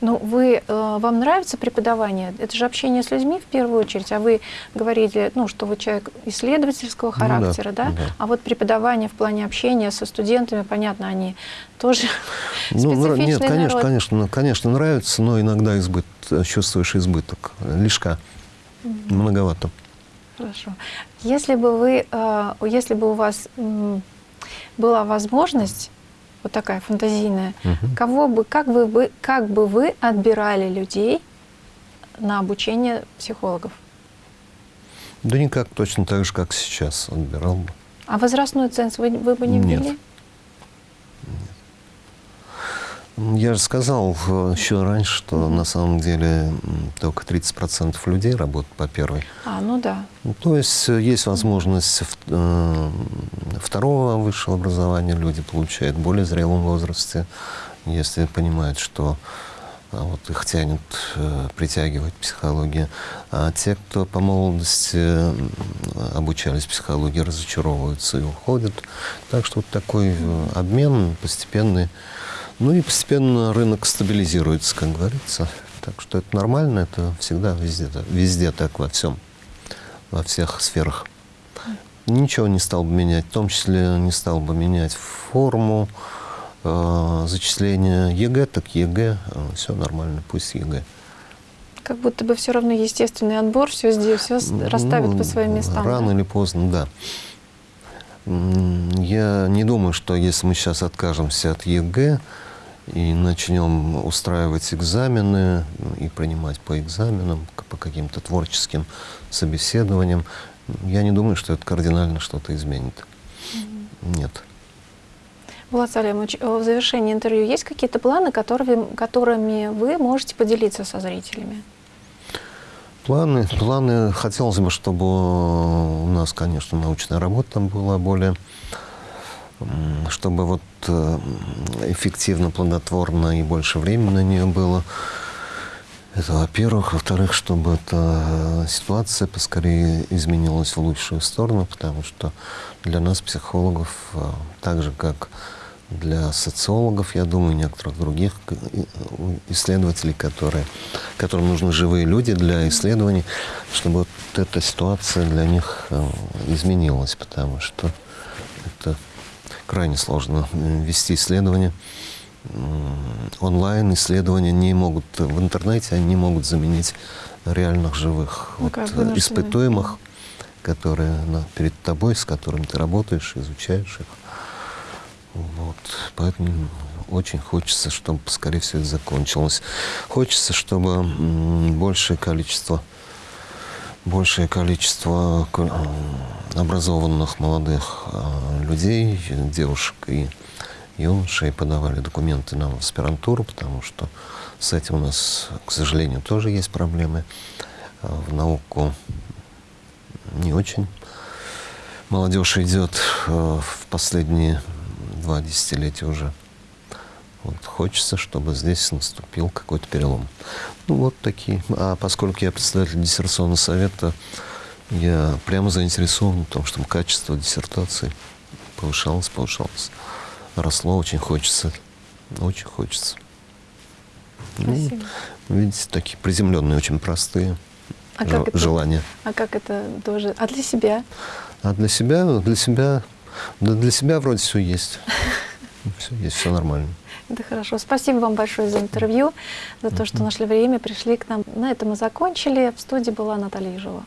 A: Ну, вы, э, вам нравится преподавание? Это же общение с людьми в первую очередь, а вы говорили, ну, что вы человек исследовательского
B: Ну да,
A: характера, да?
B: да.
A: А вот преподавание в плане общения со студентами, понятно, они тоже
B: Ну,
A: специфичный
B: нет, конечно,
A: народ.
B: конечно, ну, конечно, нравится, но иногда избыт, чувствуешь избыток, лишка, многовато.
A: Хорошо. Если бы вы, э, если бы у вас была возможность, вот такая фантазийная,
B: Мгм.
A: кого бы, как бы вы, как бы вы отбирали людей на обучение психологов?
B: Да никак, точно так же, как сейчас отбирал бы.
A: А возрастной ценз вы, вы бы не
B: Нет.
A: ввели?
B: Я же сказал э, еще раньше, что на самом деле только 30% людей работают по первой.
A: А, ну да.
B: Ну, То есть э, есть возможность э, второго высшего образования люди получают в более зрелом возрасте, если понимают, что а, вот их тянет, э, притягивает психология. А те, кто по молодости обучались психологии, разочаровываются и уходят. Так что вот такой обмен постепенный. Ну и постепенно рынок стабилизируется, как говорится. Так что это нормально, это всегда везде, везде так, во всем во всех сферах. Ничего не стал бы менять, в том числе не стал бы менять форму э, зачисления ЕГЭ, так ЕГЭ, все нормально, пусть ЕГЭ.
A: Как будто бы все равно естественный отбор, все здесь, все расставит
B: Ну,
A: по своим местам.
B: Рано
A: да?
B: или поздно, да. Я не думаю, что если мы сейчас откажемся от ЕГЭ и начнем устраивать экзамены и принимать по экзаменам, по каким-то творческим собеседованиям, я не думаю, что это кардинально что-то изменит. Нет.
A: Влад Салимович, э, в завершении интервью есть какие-то планы, которыми, которыми вы можете поделиться со зрителями?
B: Планы, планы, хотелось бы, чтобы у нас, конечно, научная работа там была более, чтобы вот э, эффективно, плодотворно и больше времени на нее было. Это во-первых. Во-вторых, чтобы эта ситуация поскорее изменилась в лучшую сторону, потому что для нас, психологов, э, так же, как для социологов, я думаю, некоторых других исследователей, которые, которым нужны живые люди для исследований, чтобы вот эта ситуация для них э, изменилась, потому что крайне сложно э, вести исследования. Онлайн исследования не могут, в интернете они не могут заменить реальных живых
A: Ну,
B: вот, э, испытуемых, которые на- перед тобой, с которыми ты работаешь, изучаешь их. Вот. Поэтому очень хочется, чтобы поскорее все это закончилось. Хочется, чтобы большее количество большее количество э, образованных молодых э, людей, девушек и юношей подавали документы нам в аспирантуру, потому что с этим у нас, к сожалению, тоже есть проблемы. Э, В науку не очень молодежь идет в последние два десятилетия уже. Вот хочется, чтобы здесь наступил какой-то перелом. Ну вот такие. А поскольку я представитель диссертационного совета, я прямо заинтересован в том, чтобы качество диссертации повышалось, повышалось. Росло, очень хочется. Очень хочется. Ну, видите, такие приземленные, очень простые
A: А как, это,
B: желания.
A: а как это тоже? А для себя?
B: А для себя, для себя, да для себя вроде все есть. Все есть, все нормально.
A: Это хорошо. Спасибо вам большое за интервью, за то, что нашли время, пришли к нам. На этом мы закончили. В студии была Наталья Ежова.